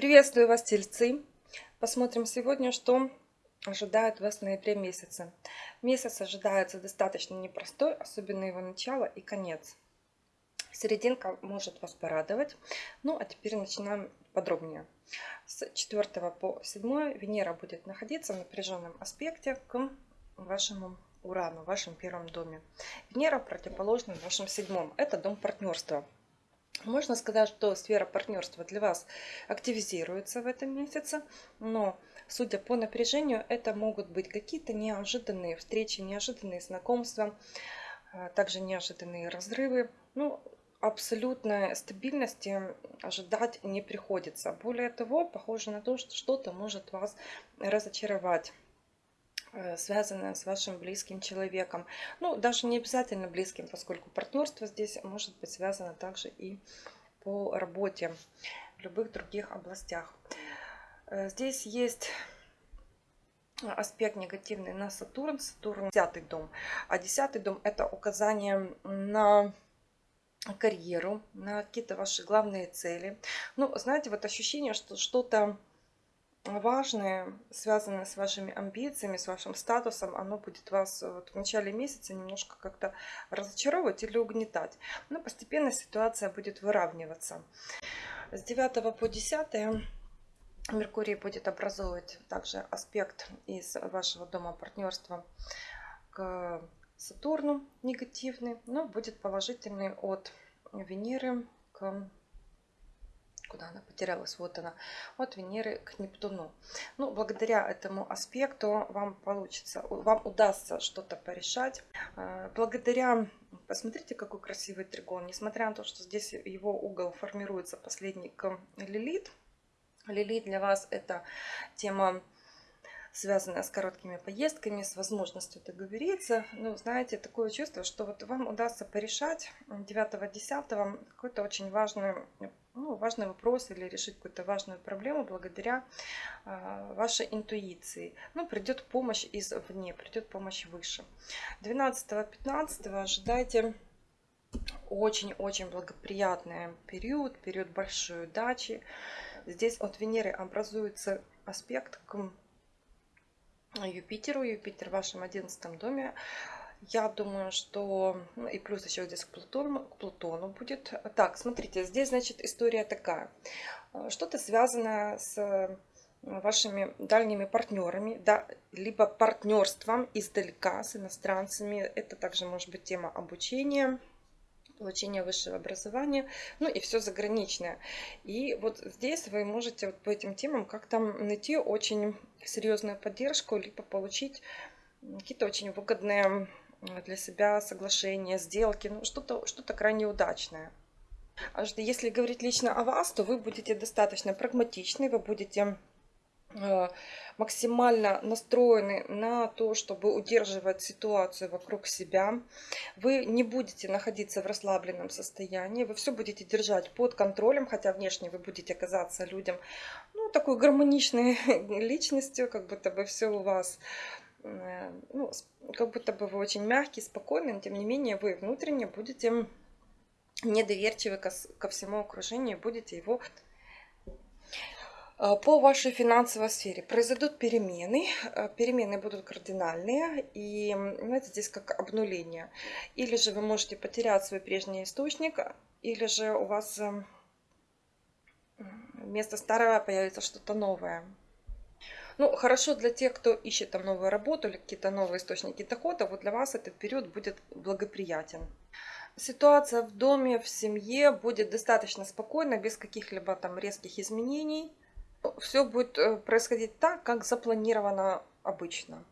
Приветствую вас, тельцы! Посмотрим сегодня, что ожидает вас в ноябре месяце. Месяц ожидается достаточно непростой, особенно его начало и конец. Серединка может вас порадовать. Ну, а теперь начинаем подробнее. С 4 по 7 Венера будет находиться в напряженном аспекте к вашему Урану, в вашем первом доме. Венера противоположна в вашем седьмом. Это дом партнерства. Можно сказать, что сфера партнерства для вас активизируется в этом месяце, но судя по напряжению, это могут быть какие-то неожиданные встречи, неожиданные знакомства, а, также неожиданные разрывы. Ну, абсолютной стабильности ожидать не приходится. Более того, похоже на то, что что-то может вас разочаровать. Э, связанное с вашим близким человеком. Ну, даже не обязательно близким, поскольку партнерство здесь может быть связано также и по работе в любых других областях. Э, здесь есть аспект негативный на Сатурн. Сатурн десятый дом. А десятый дом это указание на карьеру, на какие-то ваши главные цели. Ну, знаете, вот ощущение, что что-то важное, связанное с вашими амбициями, с вашим статусом, оно будет вас э, вот в начале месяца немножко как-то разочаровывать или угнетать. Но постепенно ситуация будет выравниваться. С 9 по 10 Меркурий будет образовывать также аспект из вашего дома партнерства к Сатурну негативный, но будет положительный от Венеры к куда она потерялась, вот она, от Венеры к Нептуну. Ну, благодаря этому аспекту вам получится, вам удастся что-то порешать. А, благодаря, посмотрите, какой красивый тригон, несмотря на то, что здесь его угол формируется последний к Лилит. Лилит для вас это тема связанная с короткими поездками, с возможностью договориться. Ну, знаете, такое чувство, что вот вам удастся порешать 9-10 какой-то очень важный ну, важный вопрос или решить какую-то важную проблему благодаря э, вашей интуиции. Ну, придет помощь извне, придет помощь выше. 12-15 ожидайте очень-очень благоприятный период, период большой удачи. Здесь от Венеры образуется аспект к Юпитеру. Юпитер в вашем 11 доме я думаю, что... Ну, и плюс еще здесь к Плутону, к Плутону будет. Так, смотрите, здесь, значит, история такая. Э, что-то связано с вашими дальними партнерами, да, либо партнерством издалека с иностранцами. Это также может быть тема обучения, получения высшего образования, ну и все заграничное. И вот здесь вы можете вот по этим темам как-то найти очень серьезную поддержку, либо получить какие-то очень выгодные для себя соглашения, сделки, ну что-то что, -то, крайне удачное. А если говорить лично о вас, то вы будете достаточно прагматичны, вы будете э, максимально настроены на то, чтобы удерживать ситуацию вокруг себя. Вы не будете находиться в расслабленном состоянии, вы все будете держать под контролем, хотя внешне вы будете казаться людям ну, такой гармоничной личностью, как будто бы все у вас ну, как будто бы вы очень мягкий, спокойный, но тем не менее вы внутренне будете недоверчивы ко, всему окружению, будете его э, по вашей финансовой сфере произойдут перемены. Э, перемены будут кардинальные. И знаете, здесь как обнуление. Или же вы можете потерять свой прежний источник, или же у вас вместо старого появится что-то новое. Ну, хорошо для тех, кто ищет там новую работу или какие-то новые источники дохода, вот для вас этот период будет благоприятен. Ситуация в доме, в семье будет достаточно спокойно, без каких-либо там резких изменений. Все будет э, происходить так, как запланировано обычно.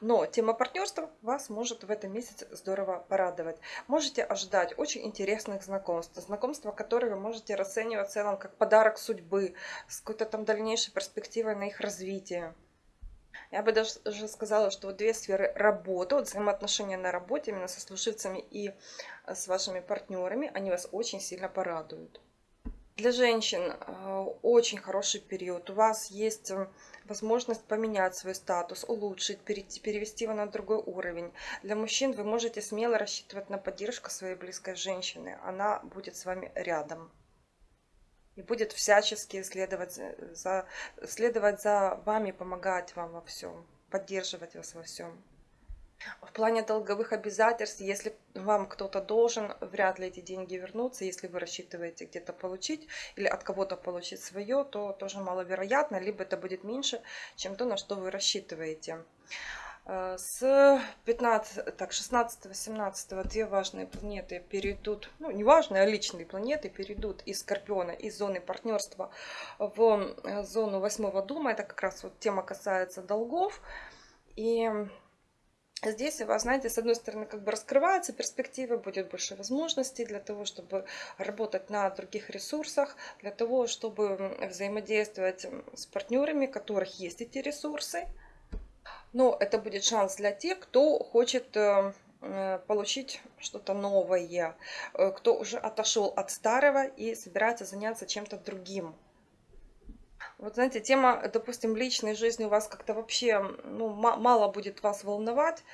Но тема партнерства вас может в этом месяце здорово порадовать. Можете ожидать очень интересных знакомств. Знакомства, которые вы можете расценивать в целом как подарок судьбы, с какой-то там дальнейшей перспективой на их развитие. Я бы даже сказала, что вот две сферы работы, вот взаимоотношения на работе именно со служивцами и э, с вашими партнерами, они вас очень сильно порадуют. Для женщин э, очень хороший период. У вас есть э, возможность поменять свой статус, улучшить, перевести его на другой уровень. Для мужчин вы можете смело рассчитывать на поддержку своей близкой женщины. Она будет с вами рядом. и будет всячески следовать за, следовать за вами, помогать вам во всем, поддерживать вас во всем. В плане долговых обязательств, если вам кто-то должен, вряд ли эти деньги вернутся. Если вы рассчитываете где-то получить или от кого-то получить свое, то тоже маловероятно, либо это будет меньше, чем то, на что вы рассчитываете. Э, с 15, так, 16-18 две важные планеты перейдут, ну не важные, а личные планеты перейдут из Скорпиона, из зоны партнерства в э, зону восьмого дома. Это как раз вот тема касается долгов. И Здесь у вас, знаете, с одной стороны, как бы раскрываются перспективы, будет больше возможностей для того, чтобы работать на других ресурсах, для того, чтобы взаимодействовать с партнерами, у которых есть эти ресурсы. Но это будет шанс для тех, кто хочет э, э, получить что-то новое, э, кто уже отошел от старого и собирается заняться чем-то другим. Вот знаете, тема, допустим, личной жизни у вас как-то вообще ну, мало будет вас волновать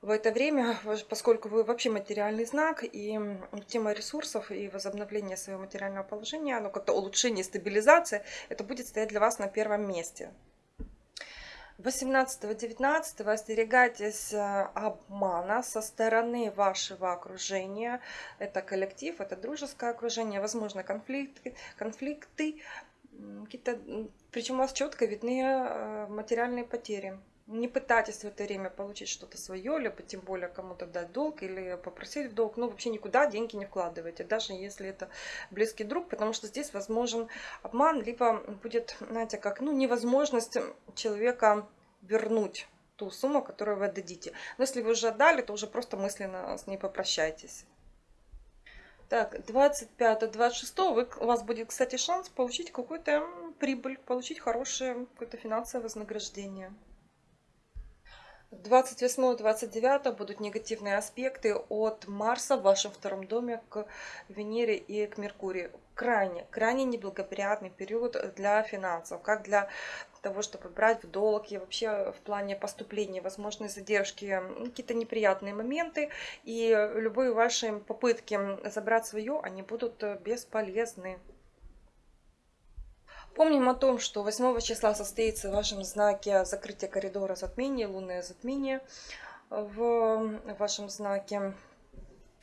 в это время, поскольку вы вообще материальный знак, и тема ресурсов и возобновления своего материального положения, ну как-то улучшение, стабилизация, это будет стоять для вас на первом месте. 18-19 остерегайтесь э, обмана со стороны вашего окружения. Это коллектив, это дружеское окружение, возможно конфликты, конфликты какие-то, причем у вас четко видны э, материальные потери. Не пытайтесь в это время получить что-то свое, либо тем более кому-то дать долг или попросить в долг. Ну, вообще никуда деньги не вкладывайте, даже если это близкий друг, потому что здесь возможен обман, либо будет, знаете, как, ну, невозможность человека вернуть ту сумму, которую вы отдадите. Но если вы уже отдали, то уже просто мысленно с ней попрощайтесь. Так, 25-26 вы, у вас будет, кстати, шанс получить какую-то прибыль, получить хорошее какое-то финансовое вознаграждение. 28-29 будут негативные аспекты от Марса в вашем втором доме к Венере и к Меркурию. Крайне, крайне неблагоприятный период для финансов, как для того, чтобы брать в долг и вообще в плане поступления, возможные задержки, какие-то неприятные моменты. И любые ваши попытки забрать свое, они будут э, бесполезны. Помним о том, что 8 числа состоится в вашем знаке закрытие коридора затмения, лунное затмение в вашем знаке.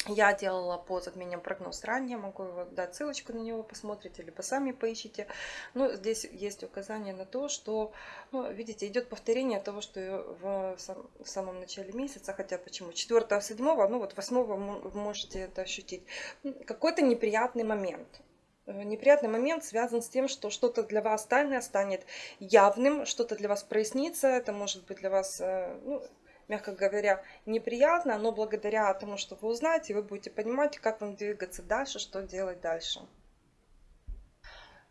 Я делала по затмениям прогноз ранее, могу дать ссылочку на него, посмотрите, либо сами поищите. Но здесь есть указание на то, что, ну, видите, идет повторение того, что в, в самом начале месяца, хотя почему, 4 7 ну вот 8 вы можете это ощутить. Какой-то неприятный момент. Э, неприятный момент связан с тем, что что-то для вас тайное станет явным, что-то для вас прояснится, это может быть для вас, э, ну, мягко говоря, неприятно, но благодаря тому, что вы узнаете, вы будете понимать, как вам двигаться дальше, что делать дальше.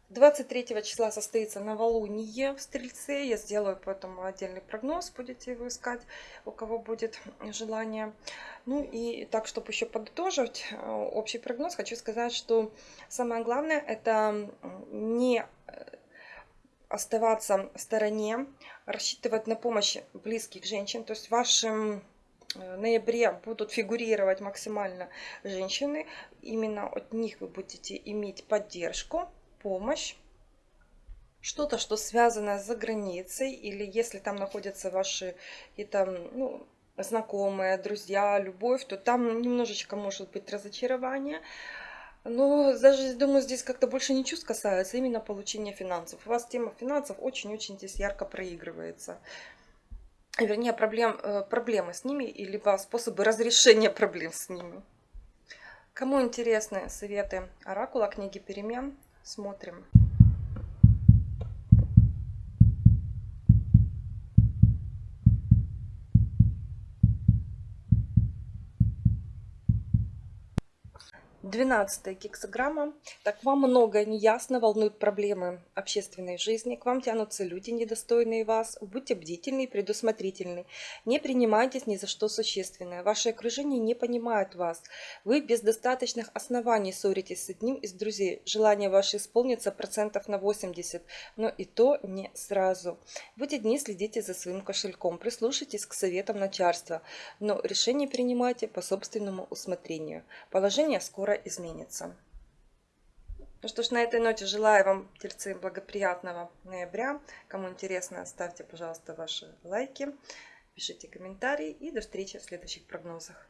23 числа состоится новолуние в Стрельце. Я сделаю поэтому отдельный прогноз, будете его искать, у кого будет желание. Ну и так, чтобы еще подытожить э, общий прогноз, хочу сказать, что самое главное это не оставаться в стороне, рассчитывать на помощь близких женщин. То есть в вашем э, ноябре будут фигурировать максимально женщины. Именно от них вы будете иметь поддержку, помощь. Что-то, что связано за границей, или если там находятся ваши какие-то ну, знакомые, друзья, любовь, то там немножечко может быть разочарование. Но даже, думаю, здесь как-то больше не чувств касается, именно получения финансов. У вас тема финансов очень-очень здесь ярко проигрывается. Вернее, проблем, э, проблемы с ними, либо способы разрешения проблем с ними. Кому интересны советы Оракула, книги перемен, смотрим. 12 кексограмма. Так вам многое неясно, волнуют проблемы общественной жизни, к вам тянутся люди, недостойные вас. Будьте бдительны и предусмотрительны. Не принимайтесь ни за что существенное. Ваше окружение не понимает вас. Вы без достаточных оснований ссоритесь с одним из друзей. Желание ваше исполнится процентов на 80, но и то не сразу. В эти дни следите за своим кошельком, прислушайтесь к советам начальства, но решение принимайте по собственному усмотрению. Положение скоро изменится. Ну что ж, на этой ноте желаю вам, тельцы, благоприятного ноября. Кому интересно, ставьте, пожалуйста, ваши лайки, пишите комментарии и до встречи в следующих прогнозах.